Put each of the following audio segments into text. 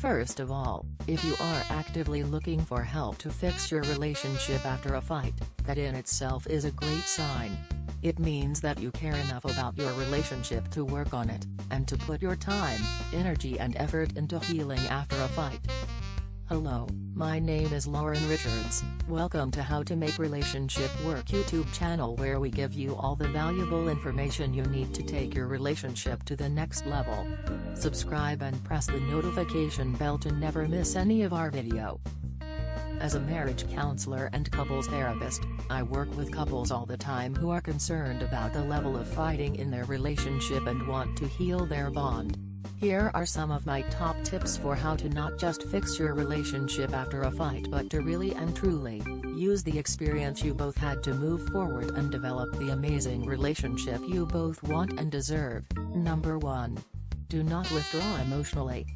First of all, if you are actively looking for help to fix your relationship after a fight, that in itself is a great sign. It means that you care enough about your relationship to work on it, and to put your time, energy and effort into healing after a fight. Hello, my name is Lauren Richards, welcome to How to Make Relationship Work YouTube channel where we give you all the valuable information you need to take your relationship to the next level. Subscribe and press the notification bell to never miss any of our video. As a marriage counselor and couples therapist, I work with couples all the time who are concerned about the level of fighting in their relationship and want to heal their bond. Here are some of my top tips for how to not just fix your relationship after a fight but to really and truly, use the experience you both had to move forward and develop the amazing relationship you both want and deserve. Number 1. Do not withdraw emotionally.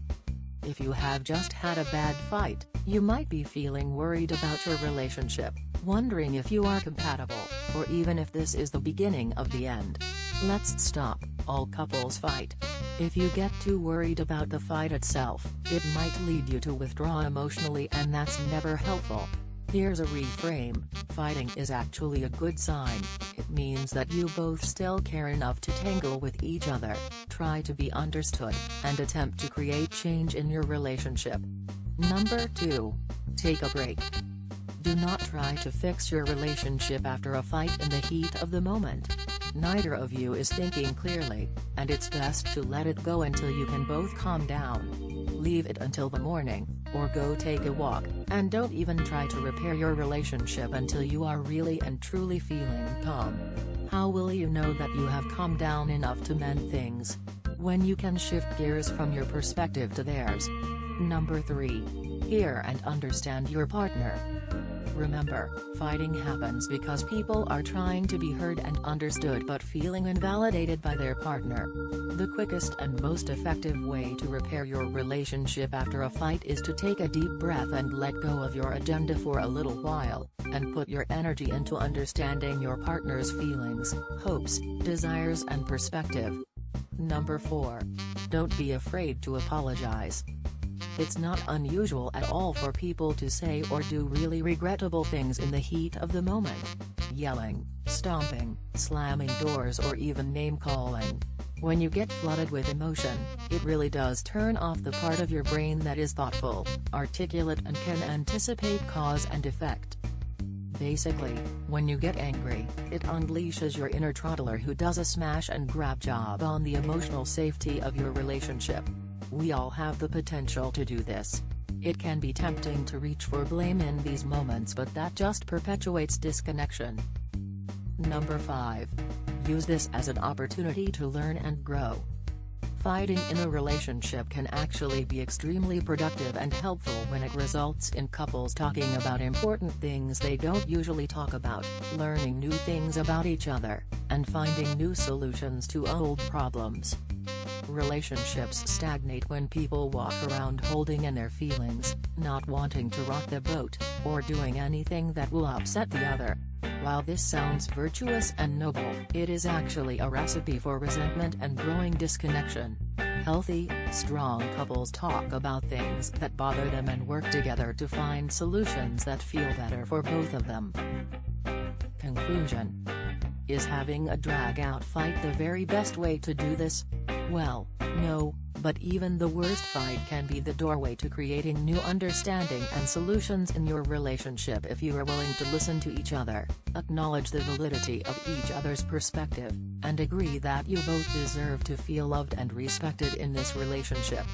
If you have just had a bad fight, you might be feeling worried about your relationship, wondering if you are compatible, or even if this is the beginning of the end. Let's stop, all couples fight. If you get too worried about the fight itself, it might lead you to withdraw emotionally and that's never helpful. Here's a reframe, fighting is actually a good sign, it means that you both still care enough to tangle with each other, try to be understood, and attempt to create change in your relationship. Number 2. Take a break. Do not try to fix your relationship after a fight in the heat of the moment. Neither of you is thinking clearly, and it's best to let it go until you can both calm down. Leave it until the morning, or go take a walk, and don't even try to repair your relationship until you are really and truly feeling calm. How will you know that you have calmed down enough to mend things? When you can shift gears from your perspective to theirs. Number 3. Hear and understand your partner. Remember, fighting happens because people are trying to be heard and understood but feeling invalidated by their partner. The quickest and most effective way to repair your relationship after a fight is to take a deep breath and let go of your agenda for a little while, and put your energy into understanding your partner's feelings, hopes, desires and perspective. Number 4. Don't be afraid to apologize. It's not unusual at all for people to say or do really regrettable things in the heat of the moment. Yelling, stomping, slamming doors or even name-calling. When you get flooded with emotion, it really does turn off the part of your brain that is thoughtful, articulate and can anticipate cause and effect. Basically, when you get angry, it unleashes your inner toddler who does a smash and grab job on the emotional safety of your relationship. We all have the potential to do this. It can be tempting to reach for blame in these moments but that just perpetuates disconnection. Number 5. Use this as an opportunity to learn and grow. Fighting in a relationship can actually be extremely productive and helpful when it results in couples talking about important things they don't usually talk about, learning new things about each other, and finding new solutions to old problems. Relationships stagnate when people walk around holding in their feelings, not wanting to rock the boat, or doing anything that will upset the other. While this sounds virtuous and noble, it is actually a recipe for resentment and growing disconnection. Healthy, strong couples talk about things that bother them and work together to find solutions that feel better for both of them. Conclusion Is having a drag-out fight the very best way to do this? Well, no, but even the worst fight can be the doorway to creating new understanding and solutions in your relationship if you are willing to listen to each other, acknowledge the validity of each other's perspective, and agree that you both deserve to feel loved and respected in this relationship.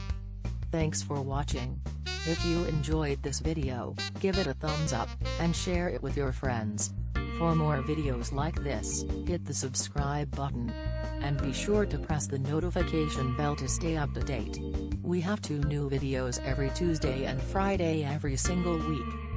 Thanks for watching. If you enjoyed this video, give it a thumbs up, and share it with your friends. For more videos like this, hit the subscribe button. And be sure to press the notification bell to stay up to date. We have two new videos every Tuesday and Friday every single week.